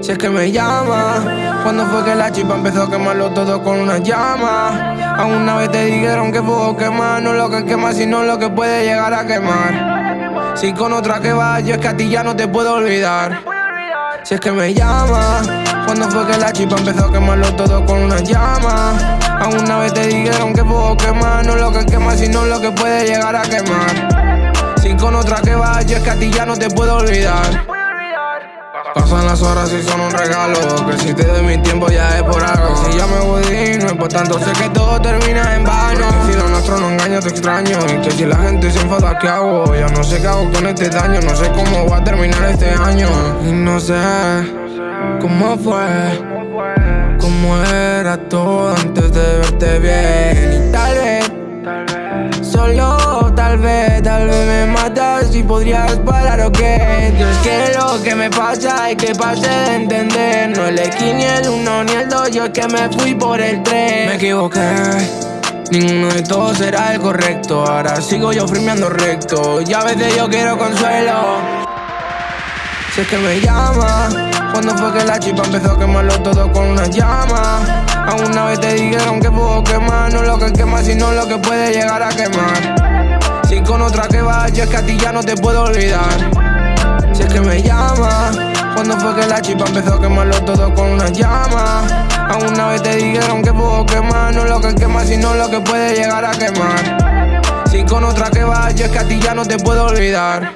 Si es que me llama, cuando fue que la chipa empezó a quemarlo todo con una llama. A una vez te dijeron que puedo quemar, no lo que quema, sino lo que puede llegar a quemar. Si con otra que va, yo es que a ti ya no te puedo olvidar. Si es que me llama, cuando fue que la chipa empezó a quemarlo todo con una llama. A una vez te dijeron que puedo quemar, no lo que quema, sino lo que puede llegar a quemar. Si con otra que va, yo es que a ti ya no te puedo olvidar. Pasan las horas y son un regalo Que si te doy mi tiempo ya es por algo Si ya me voy no es por tanto Sé que todo termina en te extraño. Y que si la gente se enfada ¿qué hago? Ya no sé qué hago con este daño. No sé cómo va a terminar este año. Y no sé cómo fue Cómo era todo antes de verte bien. Y tal vez Solo tal vez, tal vez me matas y podrías parar o qué. Dios que lo que me pasa y que pase de entender. No el esquí, ni el uno, ni el dos, yo es que me fui por el tren Me equivoqué Ninguno de todos será el correcto. Ahora sigo yo firmeando recto. Y a veces yo quiero consuelo. Si es que me llama Cuando fue que la chipa empezó a quemarlo todo con una llama a una vez te dijeron que puedo quemar No lo que quema, sino lo que puede llegar a quemar. Si con otra que va, yo es que a ti ya no te puedo olvidar. Si es que me llama Cuando fue que la chipa empezó a quemarlo todo con una llama A una vez te dijeron que no lo que quema, sino lo que puede llegar a quemar. Si con otra que vas, yo es que a ti ya no te puedo olvidar.